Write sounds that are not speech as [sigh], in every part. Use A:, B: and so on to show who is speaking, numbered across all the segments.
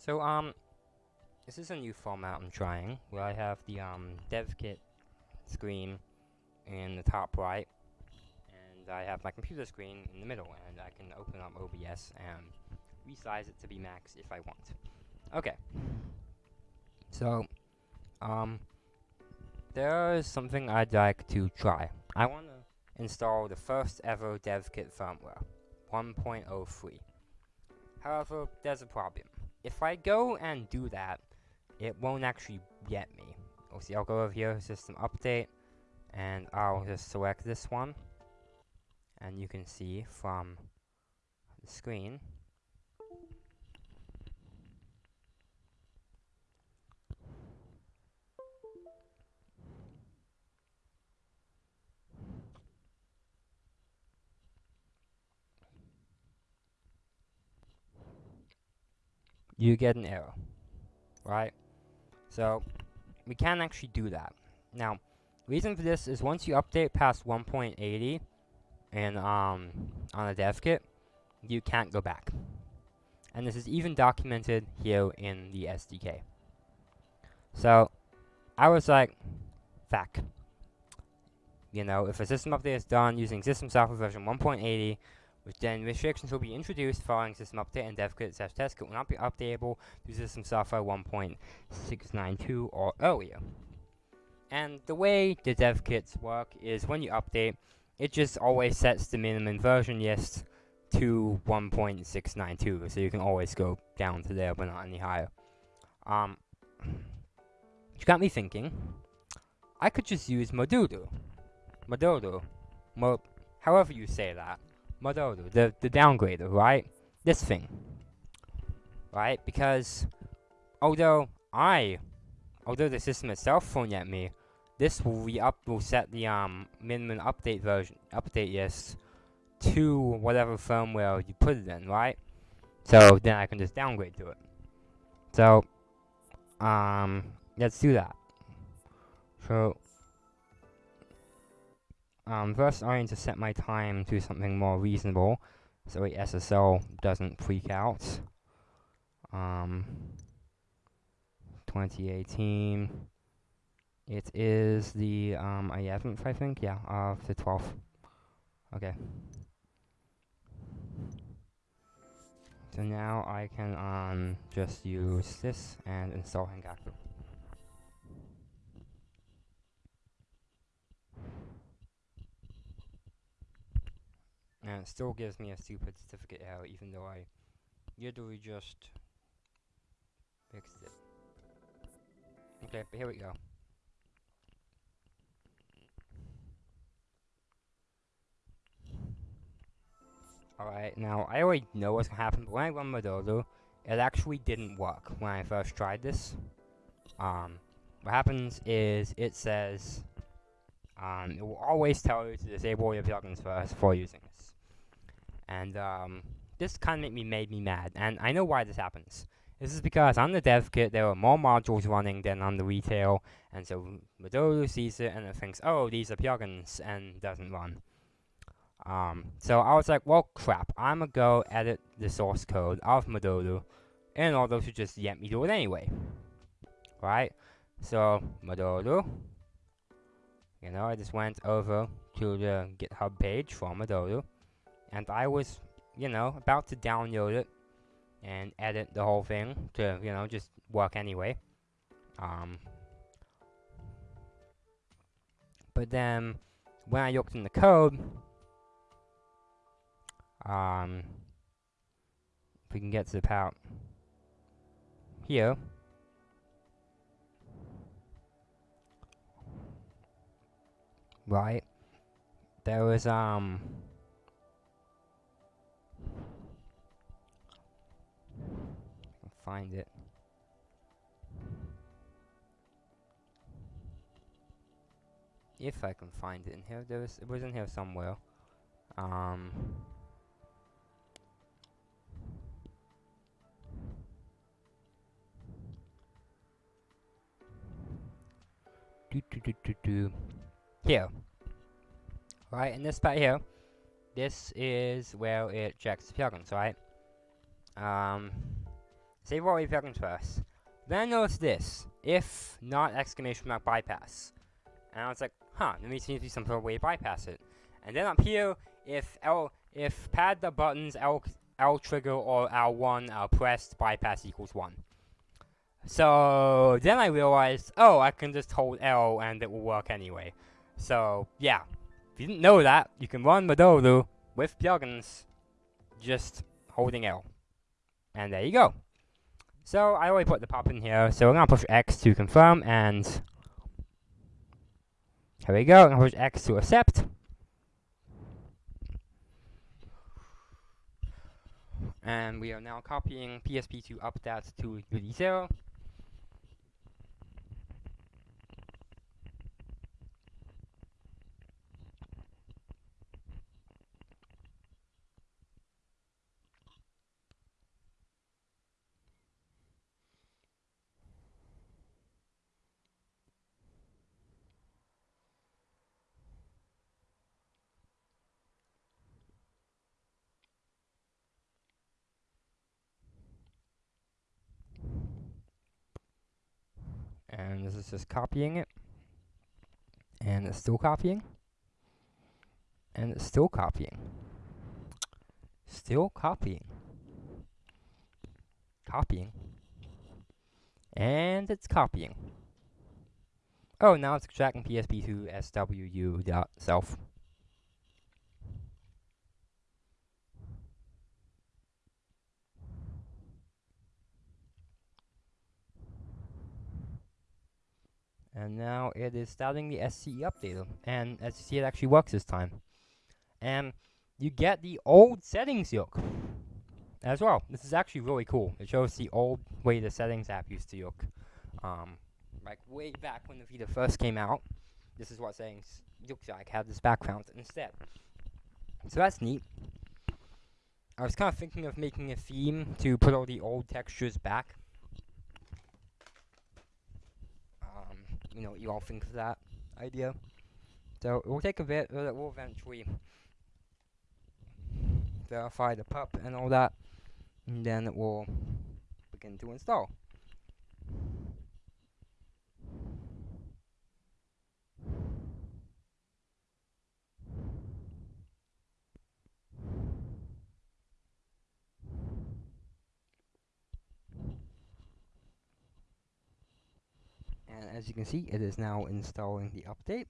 A: So, um, this is a new format I'm trying, where I have the, um, dev kit screen in the top right, and I have my computer screen in the middle, and I can open up OBS and resize it to be max if I want. Okay. So, um, there is something I'd like to try. I want to install the first ever DevKit firmware, 1.03. However, there's a problem. If I go and do that, it won't actually get me. See, I'll go over here, system update, and I'll just select this one. And you can see from the screen, you get an error, right? So, we can actually do that. Now, reason for this is once you update past 1.80 and um, on a dev kit, you can't go back. And this is even documented here in the SDK. So, I was like, fuck. You know, if a system update is done using system software version 1.80, which then restrictions will be introduced following system update and devkit slash testkit will not be updatable to system software 1.692 or earlier. And the way the dev kits work is when you update, it just always sets the minimum version list to 1.692, so you can always go down to there, but not any higher. Um, which got me thinking, I could just use Modudu. Modudu. Mo however you say that. Mododo, the, the downgrader, right? This thing. Right? Because, although I, although the system itself won't let me, this will re up will set the um minimum update version update yes to whatever firmware you put it in, right? So then I can just downgrade to it. So um let's do that. So um, first, I need to set my time to something more reasonable, so the SSL doesn't freak out. Um, 2018. It is the um, 11th, I think. Yeah, of the 12th. Okay. So now I can um, just use this and install HENkaku. And it still gives me a stupid certificate error even though I literally just fixed it. Okay, but here we go. Alright, now I already know what's gonna happen, but when I run Mododo, it actually didn't work when I first tried this. Um, what happens is it says um, it will always tell you to disable your plugins first before using this. And um, this kind of made me, made me mad, and I know why this happens. This is because on the dev kit, there are more modules running than on the retail, and so Mododo sees it and it thinks, oh, these are plugins, and doesn't run. Um, so I was like, well, crap, I'm gonna go edit the source code of Mododo, and all those should just let me do it anyway. Right? So, Mododo, you know, I just went over to the GitHub page for Mododo, and I was, you know, about to download it and edit the whole thing to, you know, just work anyway. Um, but then, when I looked in the code, um, if we can get to the part here, right? There was, um... find it. If I can find it in here, there was, it was in here somewhere. Um... Do do do do do here. Right, in this spot here, this is where it checks the plugins, right? Um, Save all wave plugins first. Then notice this, if not exclamation mark bypass. And I was like, huh, there seems to be some sort of way to bypass it. And then up here, if L, if pad the buttons L, L trigger or L1 uh, pressed, bypass equals 1. So then I realized, oh, I can just hold L and it will work anyway. So yeah, if you didn't know that, you can run Modolu with plugins, just holding L. And there you go. So I already put the pop in here, so we're gonna push X to confirm, and here we go, I'm gonna push X to accept. And we are now copying PSP2 update to UD0. And this is just copying it. And it's still copying. And it's still copying. Still copying. Copying. And it's copying. Oh now it's extracting PSP2 SWU dot self And now it is starting the SCE update, and as you see, it actually works this time. And you get the old settings look as well. This is actually really cool. It shows the old way the settings app used to look. Um, like way back when the Vita first came out, this is what settings looks like, have this background instead. So that's neat. I was kind of thinking of making a theme to put all the old textures back you know, you all think of that idea. So it will take a bit, uh, but it will eventually verify the pup and all that, and then it will begin to install. As you can see, it is now installing the update.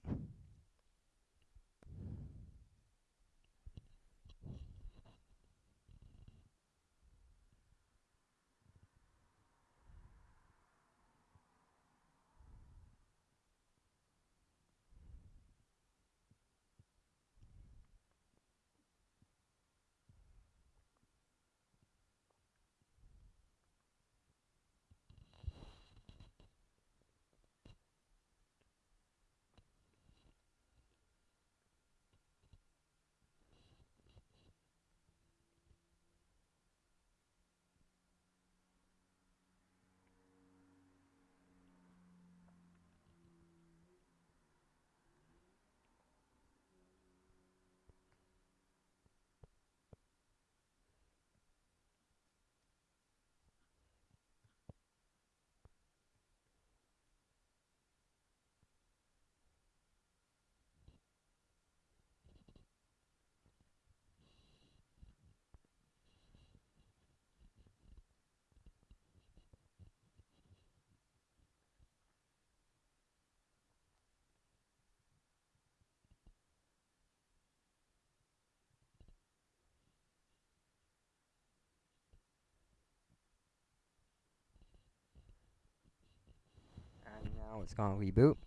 A: Now it's gonna reboot.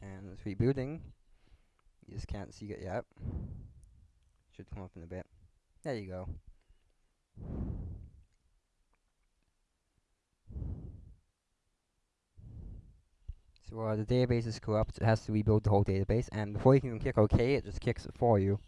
A: And it's rebooting. You just can't see it yet. Should come up in a bit. There you go. So uh, the database is corrupt, it has to rebuild the whole database, and before you can click OK, it just kicks it for you.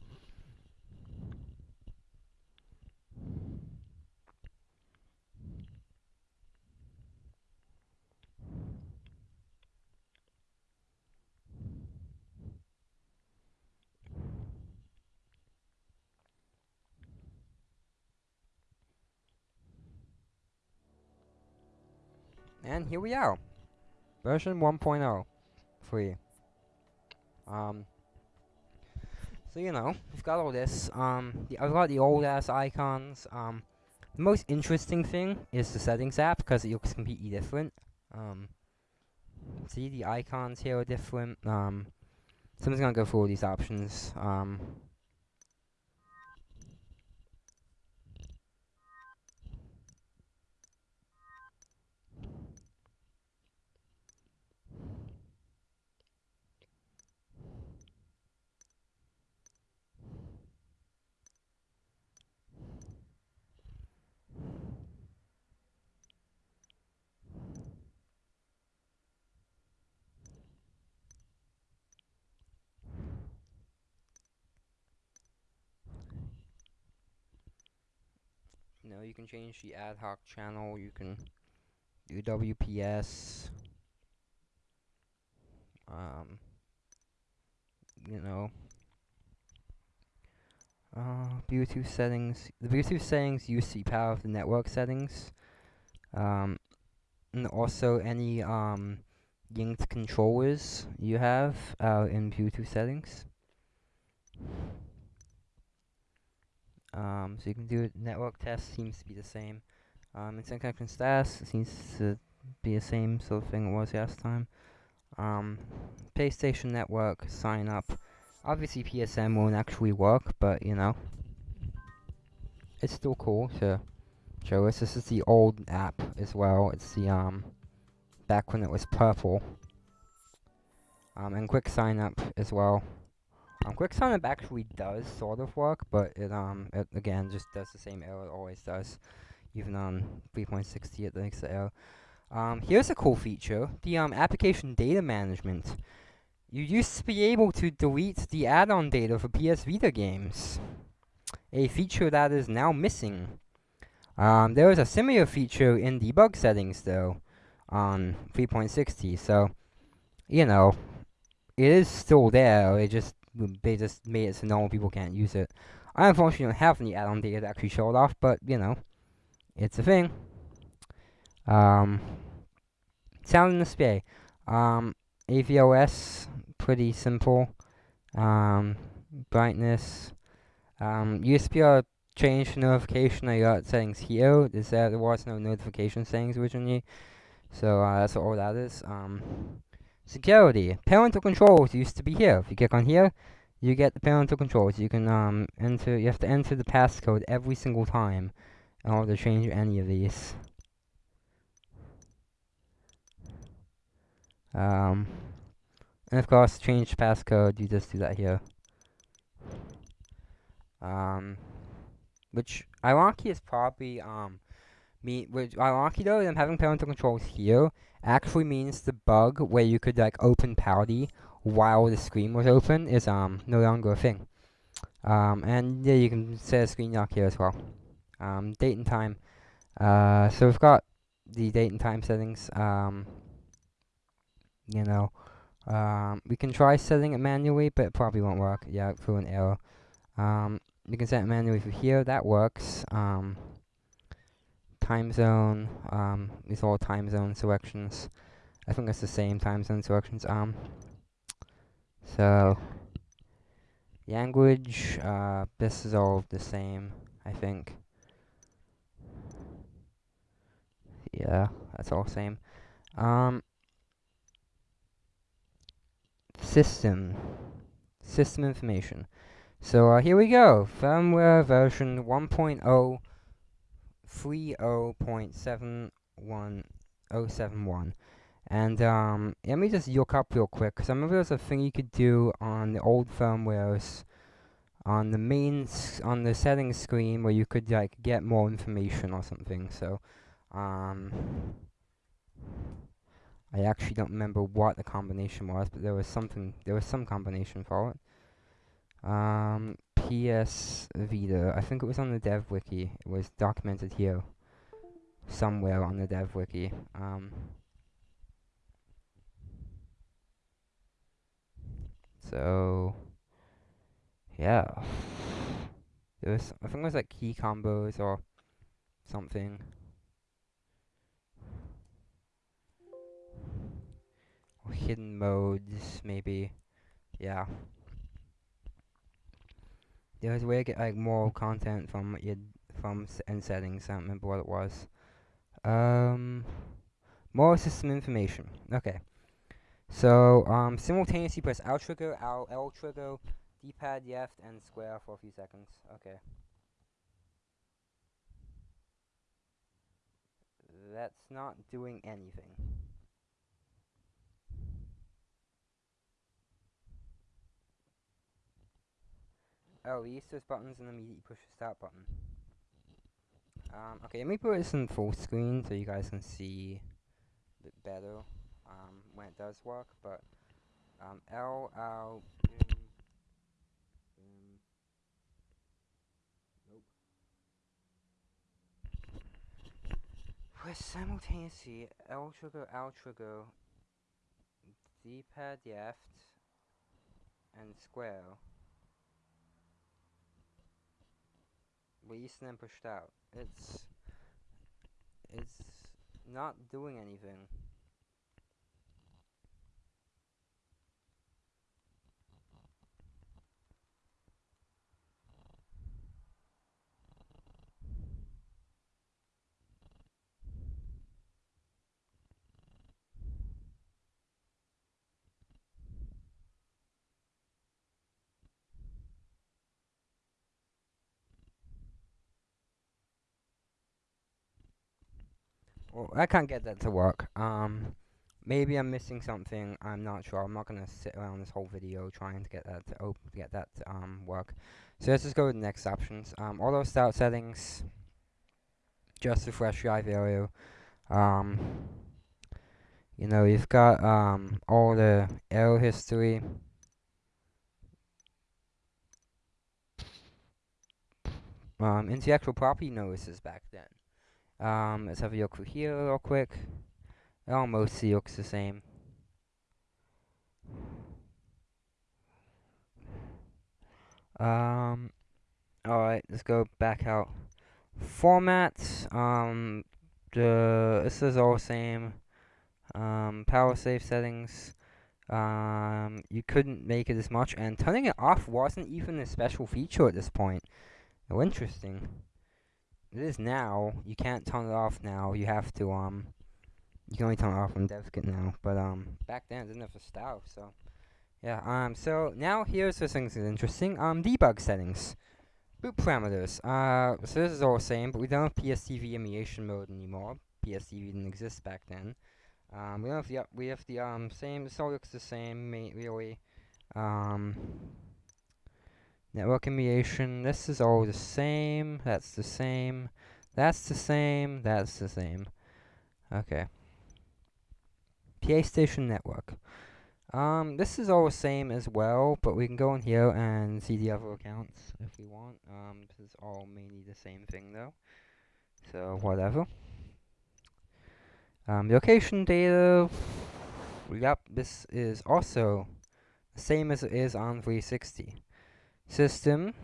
A: And here we are. Version 1.0. Free. Um, so, you know, we've got all this. Um, the, I've got the old-ass icons. Um, the most interesting thing is the settings app, because it looks completely different. Um, see, the icons here are different. Um, someone's gonna go through all these options. Um, You know, you can change the ad hoc channel, you can do WPS. Um, you know, uh, Bluetooth settings. The Bluetooth settings use the power of the network settings. Um, and also any um, linked controllers you have uh, in Bluetooth settings. Um, so you can do. Network test seems to be the same. Um, instant connection status seems to be the same sort of thing it was last time. Um, PlayStation Network sign up. Obviously PSN won't actually work, but you know, it's still cool to show us. This is the old app as well. It's the um back when it was purple. Um, and quick sign up as well. Um, quick sign actually does sort of work, but it um it again just does the same error it always does. Even on 3.60 it makes the error. Um, here's a cool feature: the um application data management. You used to be able to delete the add-on data for PS Vita games, a feature that is now missing. Um, there is a similar feature in debug settings though, on 3.60. So, you know, it is still there. It just they just made it so normal people can't use it. I unfortunately don't have any add-on data to actually show it off, but, you know, it's a thing. Um, sound and display. Um, AVOS, pretty simple. Um, brightness. Um, USB change notification, I got settings here. There was no notification settings originally. So, uh, that's all that is. Um, Security. Parental controls used to be here. If you click on here, you get the parental controls. You can um enter. You have to enter the passcode every single time in order to change any of these. Um, and of course, change passcode. You just do that here. Um, which ironically is probably um me. Which ironically though, them having parental controls here actually means the bug where you could like open Powdy while the screen was open is um no longer a thing. Um, and yeah, you can set a screen lock here as well. Um, date and time. Uh, so we've got the date and time settings. Um, you know, um, we can try setting it manually, but it probably won't work. Yeah, through an error. Um, you can set it manually from here. That works. Um, time zone, um, these are all time zone selections. I think it's the same time zone selections. Um, so, language, uh, this is all the same, I think. Yeah, that's all the same. Um, system, system information. So uh, here we go, firmware version 1.0 30.71071. And um, let me just look up real quick, because I remember there was a thing you could do on the old firmwares, on the main, on the settings screen, where you could like get more information or something. So, um, I actually don't remember what the combination was, but there was something, there was some combination for it. Um, PS Vita. I think it was on the dev wiki. It was documented here. Somewhere on the dev wiki. Um, so, yeah. There was, I think it was like key combos or something. hidden modes, maybe. Yeah. There's a way to get like more content from your from end settings. I don't remember what it was. Um, more system information. Okay. So um, simultaneously press L trigger, L, L trigger, D-pad left, and square for a few seconds. Okay. That's not doing anything. Oh, we use those buttons and immediately push the start button. Um, okay, let me put this in full screen so you guys can see a bit better um, when it does work, but um, L, L, boom, boom, nope. Press simultaneously L trigger, L trigger, D-pad left, and square. Then pushed out. It's it's not doing anything. I can't get that to work. Um, maybe I'm missing something. I'm not sure. I'm not gonna sit around this whole video trying to get that to get that to, um work. So let's just go to the next options. Um, auto start settings. Just refresh your value. Um, you know, you've got um all the error history. Um, actual property notices back then. Um, let's have a look here real quick. It almost looks the same. Um, alright, let's go back out. Formats, um, the, this is all the same. Um, power save settings, um, you couldn't make it as much, and turning it off wasn't even a special feature at this point. Oh, interesting. It is now. You can't turn it off now. You have to, um, you can only turn it off devs get now. But, um, back then it didn't have a style, so. Yeah, um, so now here's where things is interesting. Um, debug settings. Boot parameters. Uh, so this is all the same, but we don't have PSTV emulation mode anymore. PSTV didn't exist back then. Um, we don't have the, we have the, um, same, this all looks the same, really. Um, Network emulation, this is all the same, that's the same, that's the same, that's the same. Okay. PlayStation Network. Um, this is all the same as well, but we can go in here and see the other accounts if we want. Um, this is all mainly the same thing though. So, whatever. Um, location data, yep, this is also the same as it is on 360 system.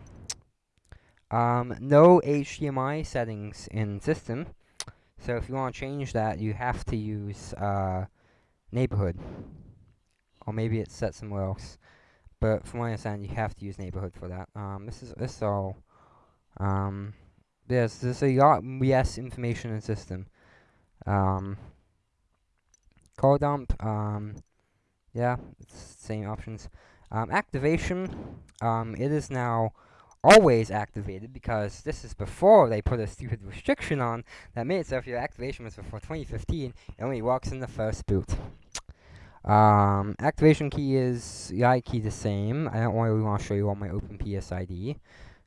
A: Um, no HDMI settings in system. So if you want to change that, you have to use uh, neighborhood. Or maybe it's set somewhere else. But from what I understand, you have to use neighborhood for that. Um, this is this is all. Um, there's there's a lot yes information in system. Um, call dump. Um, yeah, same options. Um, activation, um, it is now always activated because this is before they put a stupid restriction on that made it so if your activation was before 2015, it only works in the first boot. Um, activation key is the key the same. I don't really want to show you all my OpenPSID,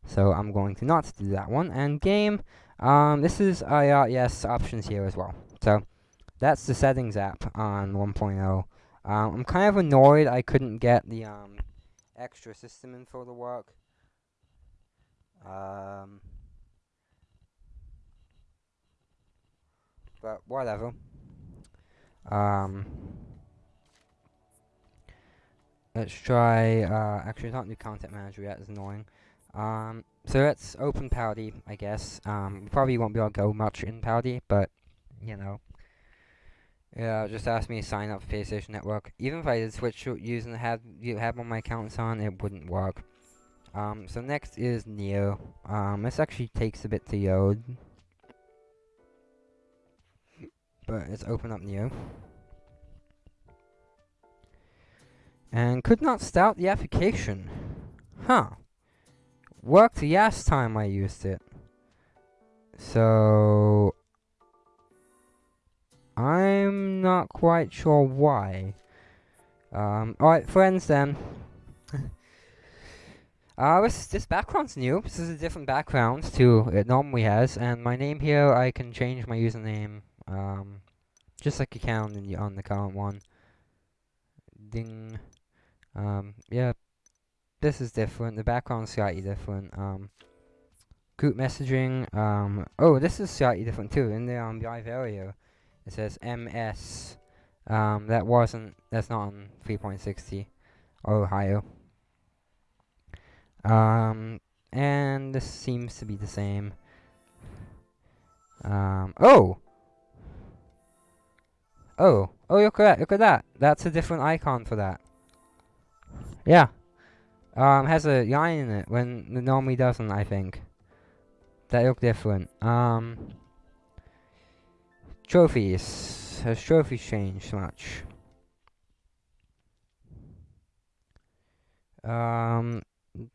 A: so I'm going to not do that one. And game, um, this is uh, yes options here as well. So that's the settings app on 1.0. Um, I'm kind of annoyed I couldn't get the um, extra system info to work. Um, but whatever. Um, let's try, uh, actually not new content manager yet, it's annoying. Um, so let's open Powdy, I guess. Um, we probably won't be able to go much in Powdy, but, you know. Yeah, just asked me to sign up for PlayStation Network. Even if I did switch to using the have you have all my accounts on, it wouldn't work. Um, so next is Near. Um, this actually takes a bit to load. But let's open up Near. And could not start the application. Huh. Worked the last time I used it. So... I'm not quite sure why. Um, alright, friends then. [laughs] uh, this, this background's new. This is a different background to it normally has. And my name here, I can change my username. Um, just like you can on the, on the current one. Ding. Um, yeah. This is different. The background's slightly different. Um, group messaging. Um, oh, this is slightly different too. In the um, live area, it says MS. Um, that wasn't, that's not on 3.60 Ohio. Um, and this seems to be the same. Um, oh! Oh, oh, look at that, look at that. That's a different icon for that. Yeah. Um, has a line in it when it normally doesn't, I think. That look different. Um, trophies. Has trophies changed much? Um,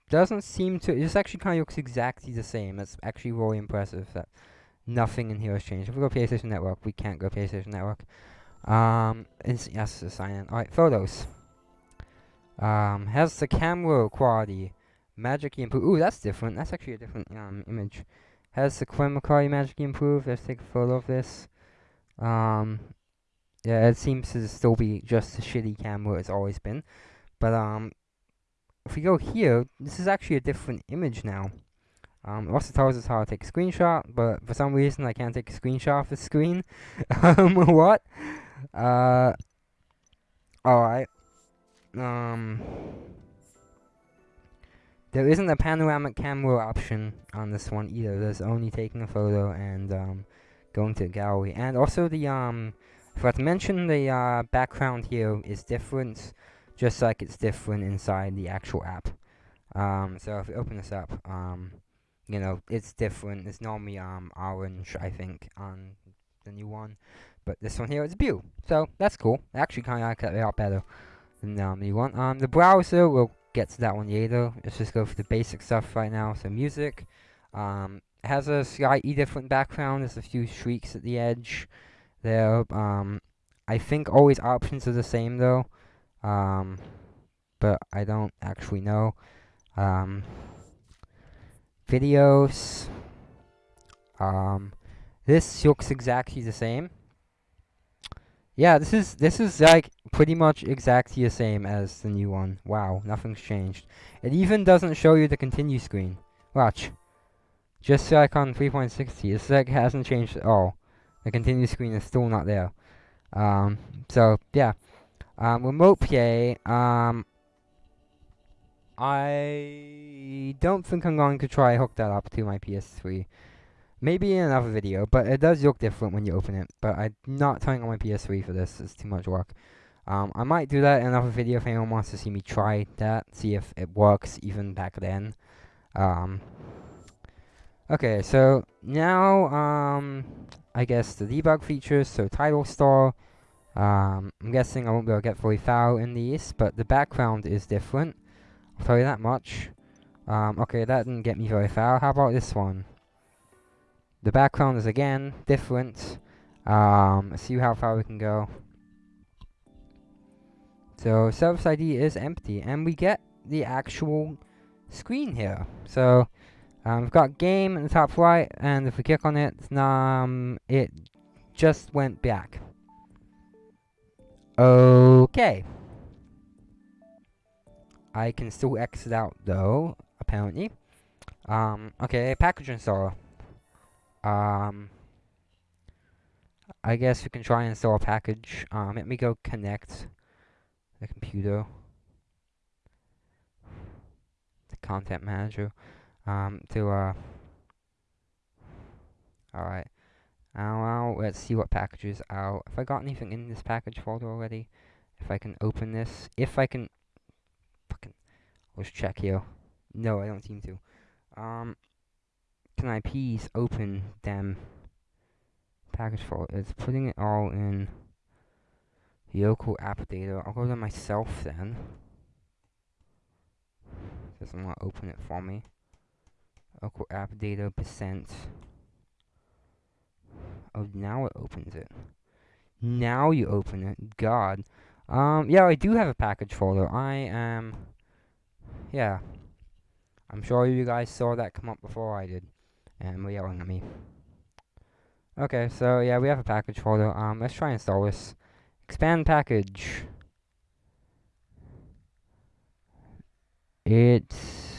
A: doesn't seem to. This actually kind of looks exactly the same. It's actually really impressive that nothing in here has changed. If we go PlayStation Network, we can't go PlayStation Network. Um, yes, sign in. Alright, photos. Um, has the camera quality magically improved? Ooh, that's different. That's actually a different um image. Has the camera quality magically improved? Let's take a photo of this. Um, yeah, it seems to still be just a shitty camera it's always been. But um, if we go here, this is actually a different image now. Um, it also tells us how to take a screenshot, but for some reason I can't take a screenshot of the screen. [laughs] um, [laughs] what? Uh, alright. Um, there isn't a panoramic camera option on this one either. There's only taking a photo and um, going to the gallery. And also the, um, I forgot to mention the uh, background here is different, just like it's different inside the actual app. Um, so if we open this up, um, you know, it's different. It's normally um, orange, I think, on the new one. But this one here is blue. So that's cool. Actually kind of like it a lot better than the um, new one. Um, the browser, we'll get to that one later. Let's just go for the basic stuff right now. So music. Um, has a slightly different background. There's a few streaks at the edge there. Um, I think always options are the same though. Um, but I don't actually know. Um, videos. Um, this looks exactly the same. Yeah, this is this is like pretty much exactly the same as the new one. Wow, nothing's changed. It even doesn't show you the continue screen. Watch. Just like on 3.60, it's like hasn't changed at all. The continue screen is still not there. Um, so yeah. Um, remote. Um, I don't think I'm going to try hook that up to my PS3. Maybe in another video, but it does look different when you open it. But I'm not turning on my PS3 for this, it's too much work. Um, I might do that in another video if anyone wants to see me try that, see if it works even back then. Um, okay, so now, um, I guess the debug features, so title star. Um, I'm guessing I won't be able to get fully foul in these, but the background is different. I'll tell you that much. Um, okay, that didn't get me very far. How about this one? The background is again different. Um, see how far we can go. So service ID is empty, and we get the actual screen here. So um, we've got game in the top right, and if we click on it, um, it just went back. Okay. I can still exit out though, apparently. Um, okay, package installer. Um, I guess we can try and install a package. Um, let me go connect the computer. The content manager. Um, to, uh, alright. Well, let's see what packages are. If I got anything in this package folder already, if I can open this, if I can, fucking, let's check here. No, I don't seem to. Um, can I please open them package folder? It's putting it all in local app data. I'll go to myself then. Doesn't want to open it for me. Local app data percent. Oh, now it opens it. Now you open it. God. Um, yeah, I do have a package folder. I am, yeah. I'm sure you guys saw that come up before I did. And were yelling at me. Okay, so yeah, we have a package folder. Um, let's try and install this. Expand package. It's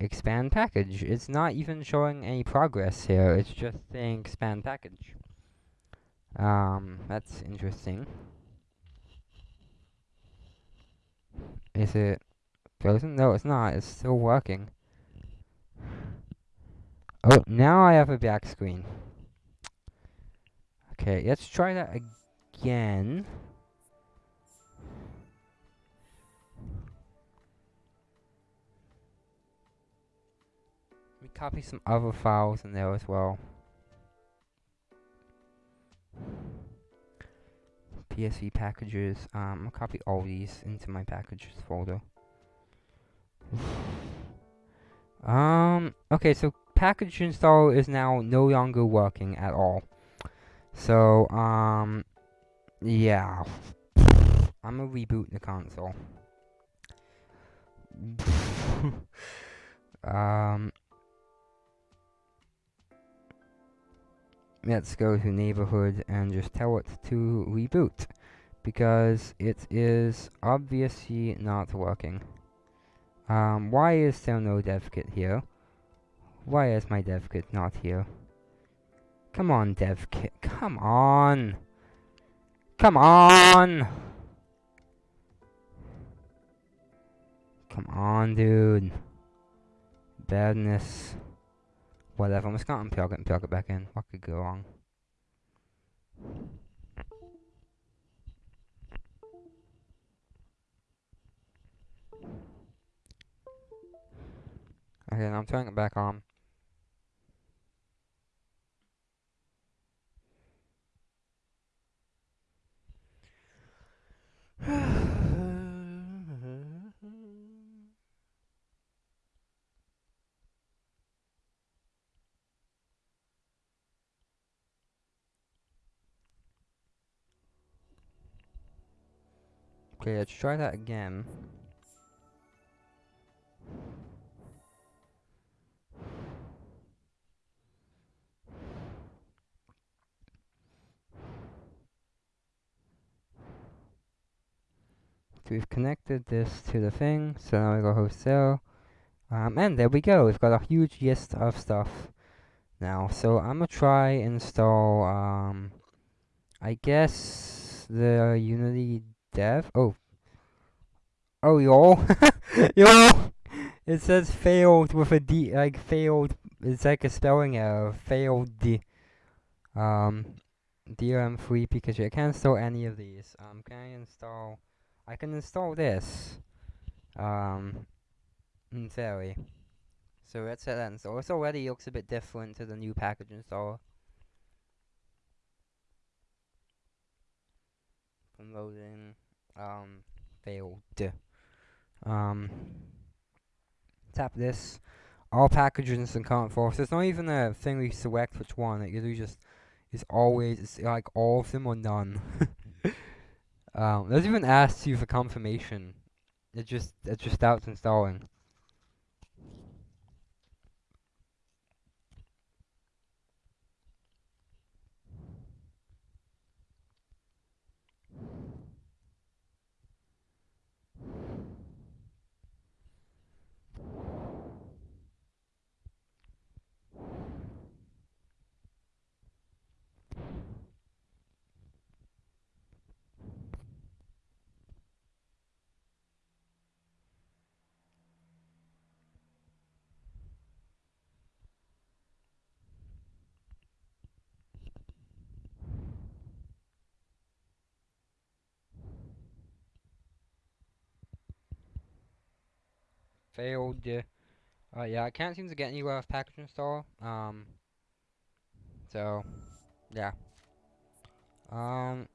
A: expand package. It's not even showing any progress here. It's just saying expand package. Um, that's interesting. Is it frozen? No, it's not. It's still working. Oh, now I have a back screen. Okay, let's try that again. Copy some other files in there as well. PSV packages. Um, I'll copy all these into my packages folder. [sighs] um, okay, so package install is now no longer working at all. So, um, yeah. I'm gonna reboot the console. [laughs] um, let's go to neighborhood and just tell it to reboot because it is obviously not working. Um, why is there no dev kit here? Why is my dev kit not here? Come on, dev kit. Come on. Come on. Come on, dude. Badness. Whatever, I'm just gonna unplug it and plug it back in. What could go wrong? Okay, now I'm turning it back on. Okay, let's try that again. So we've connected this to the thing, so now we go wholesale. Um, and there we go, we've got a huge list of stuff now. So I'm gonna try install, um, I guess the Unity dev. Oh. Oh, y'all. [laughs] y'all. It says failed with a D, like failed. It's like a spelling error. Failed D. Um, DRM3 Pikachu. I can't install any of these. Um, can I install? I can install this. Um, in theory. So let's set that install. This already looks a bit different to the new package installer. Loading um, failed. Um, tap this. All packages and current force. There's not even a thing we select which one. It usually just is always it's like all of them or none. [laughs] um, doesn't even ask you for confirmation. It just it just starts installing. Failed. Uh, yeah, I can't seem to get anywhere with package install. Um, so, yeah. Um,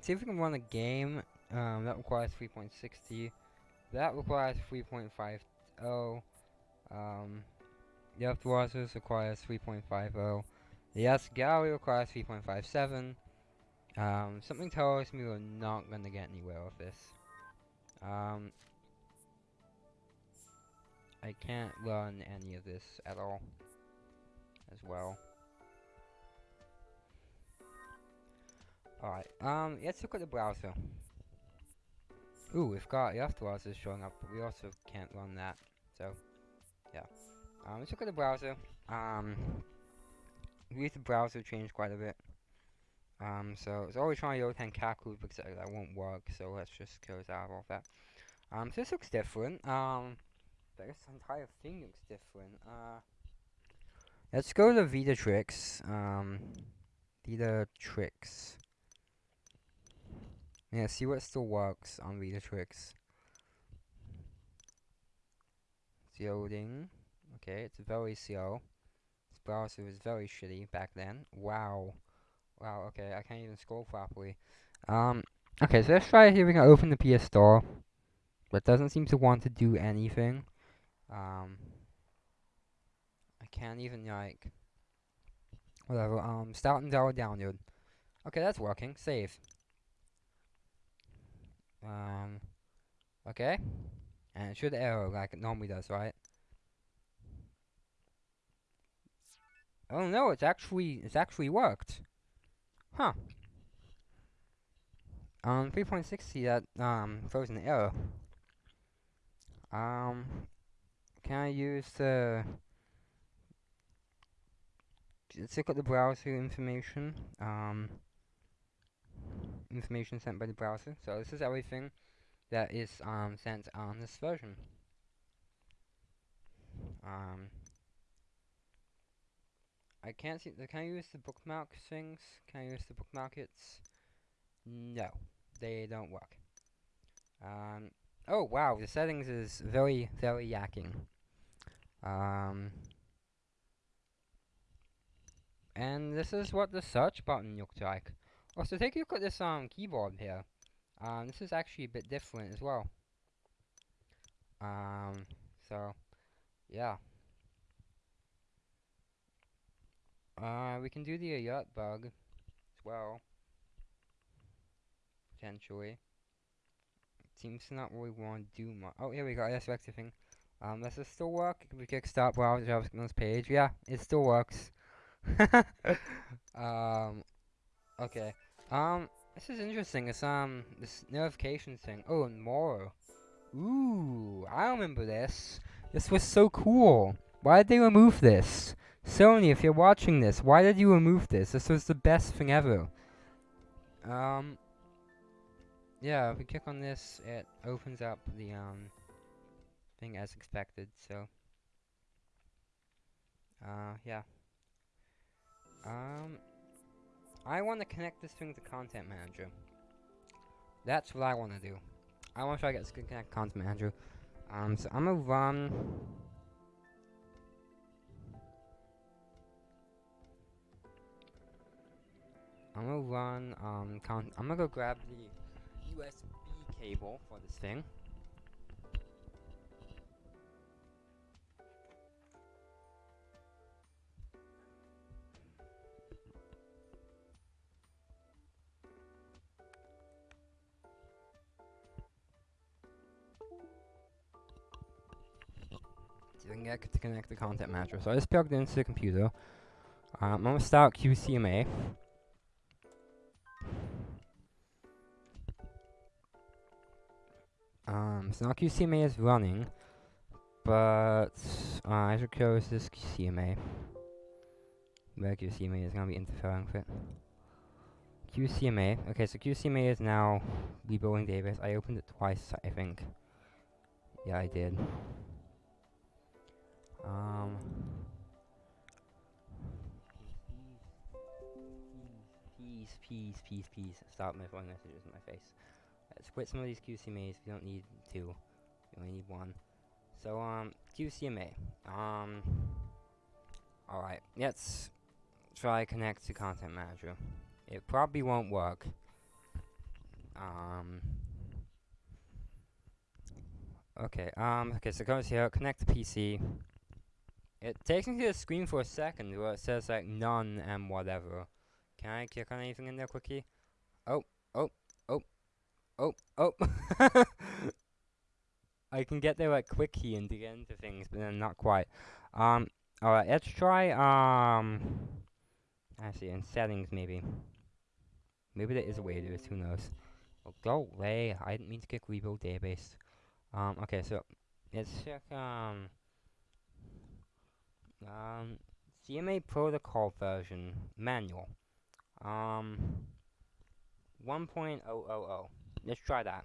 A: see if we can run a game. Um, that requires 3.60. That requires 3.50. Um, the Afterwaters requires 3.50. The S Gallery requires 3.57. Um, something tells me we're not gonna get anywhere with this. Um, I can't run any of this at all as well. Alright, um, let's look at the browser. Ooh, we've got the afterwards showing up, but we also can't run that. So, yeah. Um, let's look at the browser. Um, we use the browser changed quite a bit. Um, so it's always trying to open Kaku because that won't work. So let's just close out all that. Um, so this looks different. Um, this entire thing looks different. Uh, let's go to Vita Tricks. Um, Tricks. Yeah, see what still works on Vita Tricks. It's loading. Okay, it's very slow. This browser was very shitty back then. Wow. Wow, okay, I can't even scroll properly. Um, okay, so let's try here. We can open the PS Store. But doesn't seem to want to do anything. Um, I can't even, like... Whatever, um, start and download. Okay, that's working. Save. Um, okay. And it should error like it normally does, right? Oh no, it's actually, it's actually worked. Huh. Um, 3.60 that, um, an error. Um, can I use the, let's look at the browser information. Um, information sent by the browser. So this is everything that is um, sent on this version. Um, I can't see. Can I use the bookmark things? Can I use the bookmark? No, they don't work. Um, oh wow, the settings is very very yakking. Um, and this is what the search button looks like. Also, take a look at this um keyboard here. Um, this is actually a bit different as well. Um, so, yeah. Uh, we can do the alert bug as well. Potentially. Seems to not really want to do much. Oh, here we go. That's thing. Um, this still work? Can we kick start browser JavaScript page? Yeah, it still works. [laughs] um, okay. Um, this is interesting. It's, um, this notification thing. Oh, and more. Ooh, I remember this. This was so cool. Why did they remove this? Sony, if you're watching this, why did you remove this? This was the best thing ever. Um, yeah, if we click on this, it opens up the, um, as expected, so. Uh, yeah. Um, I want to connect this thing to Content Manager. That's what I want to do. I want to try to get this to connect Content Manager. Um, so I'm gonna run. I'm gonna run. Um, I'm gonna go grab the USB cable for this thing. Can get to connect the content manager. So I just plugged into the computer. Um, I'm gonna start QCMA. Um, so now QCMA is running, but uh, I should close this QCMA. Where QCMA is gonna be interfering with it. QCMA. Okay, so QCMA is now rebuilding database. I opened it twice, I think. Yeah, I did. Um. Peace, peace, peace, peace. Stop my phone messages in my face. Let's quit some of these QCMAs. We don't need two. We only need one. So, um, QCMA. Um, alright, let's try connect to Content Manager. It probably won't work. Um, okay, um, okay, so goes here, connect to PC. It takes me to the screen for a second where it says like none and whatever. Can I click on anything in there quickly? Oh, oh, oh, oh, oh. [laughs] I can get there like quick key and get into things, but then not quite. Um, alright, let's try, um, actually in settings maybe. Maybe there is a way to do this, who knows. Oh, go away, I didn't mean to click rebuild database. Um, okay, so, let's check, um, um, CMA protocol version manual. Um, 1.000. Let's try that.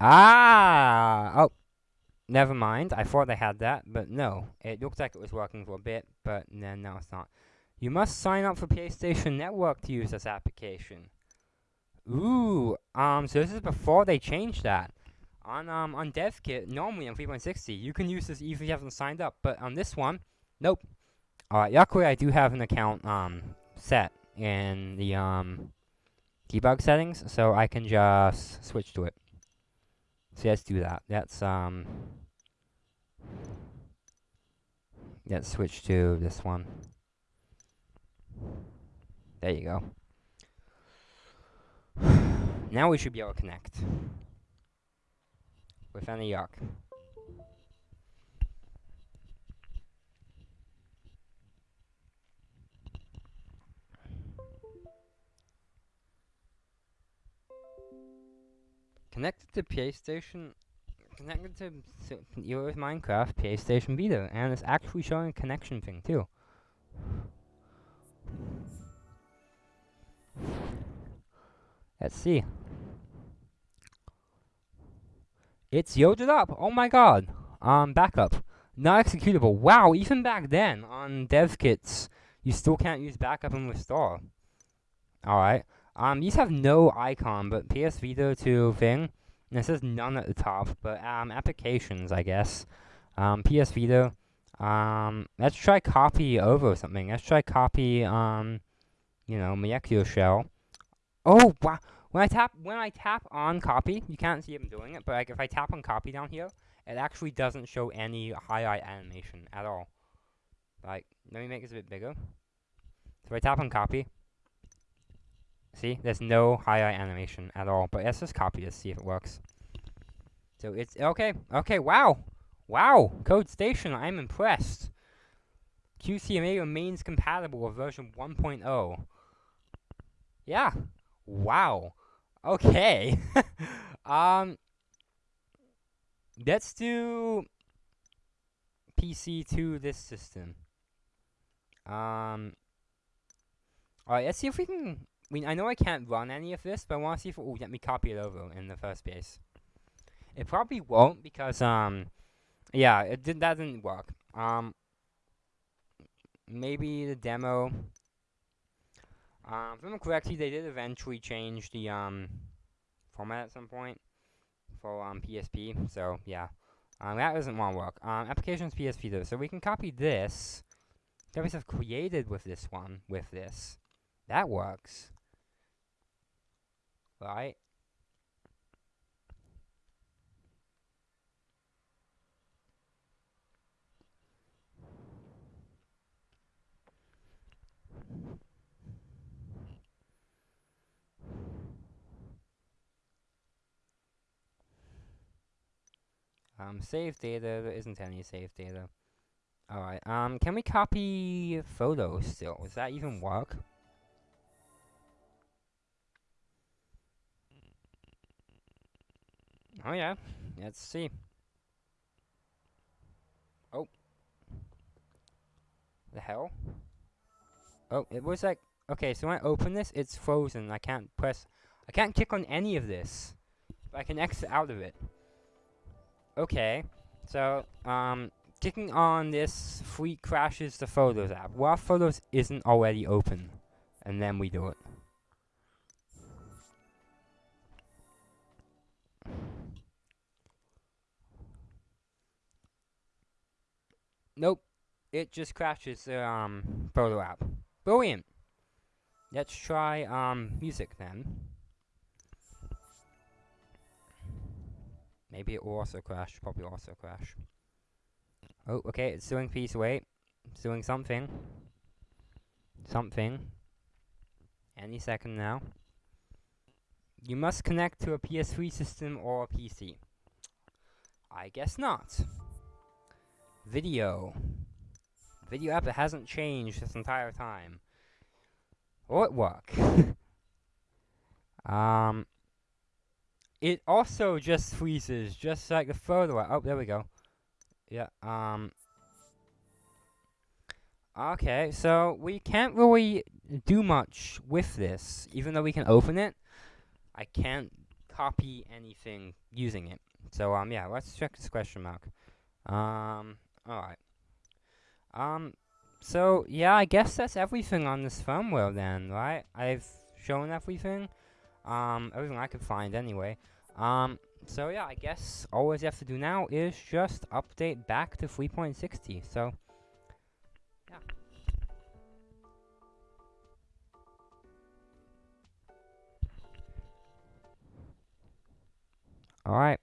A: Ah! Oh, never mind. I thought I had that, but no. It looked like it was working for a bit, but then now it's not. You must sign up for PlayStation Network to use this application. Ooh, um, so this is before they changed that. On um on DevKit, normally on 3.60, you can use this even if you haven't signed up, but on this one, nope. Alright, luckily I do have an account um set in the um debug settings, so I can just switch to it. So let's do that. Let's um let's switch to this one. There you go. [sighs] now we should be able to connect with any yuck. Connected to PlayStation, connected to, to your Minecraft PlayStation Vita, and it's actually showing a connection thing too. Let's see. It's yielded up. Oh my god. Um, backup. Not executable. Wow, even back then on dev kits, you still can't use backup and restore. Alright. Um, these have no icon, but PS Vita to thing. And it says none at the top, but um, applications, I guess. Um, PS Vita. Um, let's try copy over something. Let's try copy, um, you know, molecularShell. Oh, wow. When I tap when I tap on copy, you can't see I'm doing it, but like if I tap on copy down here, it actually doesn't show any highlight animation at all. Like, let me make this a bit bigger. So if I tap on copy. See, there's no highlight animation at all, but let's just copy this, see if it works. So it's, okay, okay, wow, wow, codestation, I'm impressed. QCMA remains compatible with version 1.0. Yeah, wow. Okay. [laughs] um, let's do PC to this system. Um, alright, let's see if we can... I mean, I know I can't run any of this, but I want to see if will let me copy it over in the first place. It probably won't because, um, yeah, it did, that didn't work. Um, maybe the demo um, if I'm correctly, they did eventually change the um, format at some point for um, PSP. So yeah, um, that doesn't want to work. Um, applications PSP though, so we can copy this that we have created with this one with this. That works, right? Um, save data, there isn't any save data. Alright, um, can we copy photos still? Does that even work? Oh yeah, let's see. Oh. The hell? Oh, it was like, okay, so when I open this, it's frozen. I can't press, I can't click on any of this. I can exit out of it. Okay, so, um, clicking on this free crashes the Photos app. Well, Photos isn't already open, and then we do it. Nope, it just crashes the um, photo app. Brilliant. Let's try um, music then. Maybe it will also crash. Probably also crash. Oh, okay. It's doing piece wait. It's doing something. Something. Any second now. You must connect to a PS3 system or a PC. I guess not. Video. Video app that hasn't changed this entire time. Will it work? [laughs] um, it also just freezes, just like the photo. Oh, there we go. Yeah, um... Okay, so we can't really do much with this, even though we can open it. I can't copy anything using it. So, um, yeah, let's check this question mark. Um, alright. Um, so, yeah, I guess that's everything on this firmware then, right? I've shown everything. Um, everything I could find anyway. Um, so yeah, I guess all we have to do now is just update back to 3.60. So, yeah. Alright.